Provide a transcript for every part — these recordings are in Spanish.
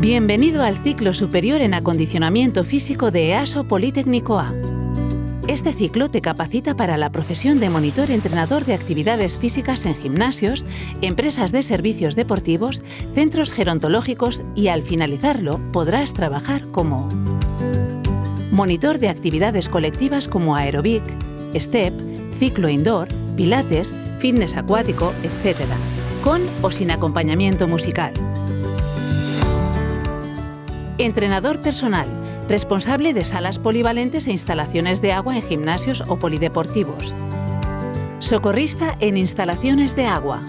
Bienvenido al ciclo superior en acondicionamiento físico de EASO Politécnico A. Este ciclo te capacita para la profesión de monitor entrenador de actividades físicas en gimnasios, empresas de servicios deportivos, centros gerontológicos y al finalizarlo podrás trabajar como monitor de actividades colectivas como aerobic, step, ciclo indoor, pilates, fitness acuático, etc., con o sin acompañamiento musical. Entrenador personal, responsable de salas polivalentes e instalaciones de agua en gimnasios o polideportivos. Socorrista en instalaciones de agua.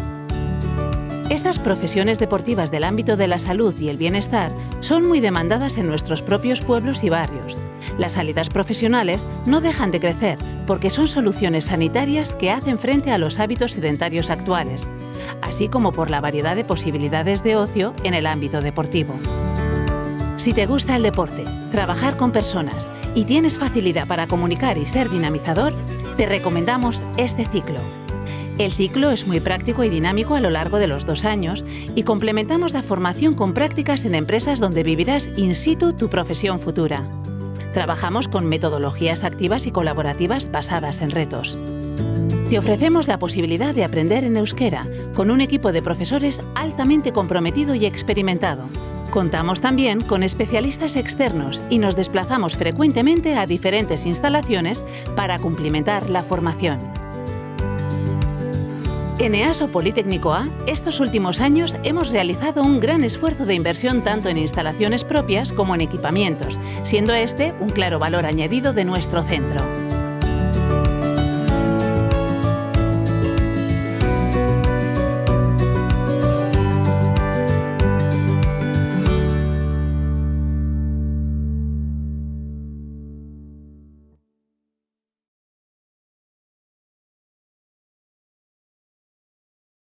Estas profesiones deportivas del ámbito de la salud y el bienestar son muy demandadas en nuestros propios pueblos y barrios. Las salidas profesionales no dejan de crecer porque son soluciones sanitarias que hacen frente a los hábitos sedentarios actuales, así como por la variedad de posibilidades de ocio en el ámbito deportivo. Si te gusta el deporte, trabajar con personas y tienes facilidad para comunicar y ser dinamizador, te recomendamos este ciclo. El ciclo es muy práctico y dinámico a lo largo de los dos años y complementamos la formación con prácticas en empresas donde vivirás in situ tu profesión futura. Trabajamos con metodologías activas y colaborativas basadas en retos. Te ofrecemos la posibilidad de aprender en euskera con un equipo de profesores altamente comprometido y experimentado Contamos también con especialistas externos y nos desplazamos frecuentemente a diferentes instalaciones para cumplimentar la formación. En EASO Politécnico A, estos últimos años hemos realizado un gran esfuerzo de inversión tanto en instalaciones propias como en equipamientos, siendo este un claro valor añadido de nuestro centro.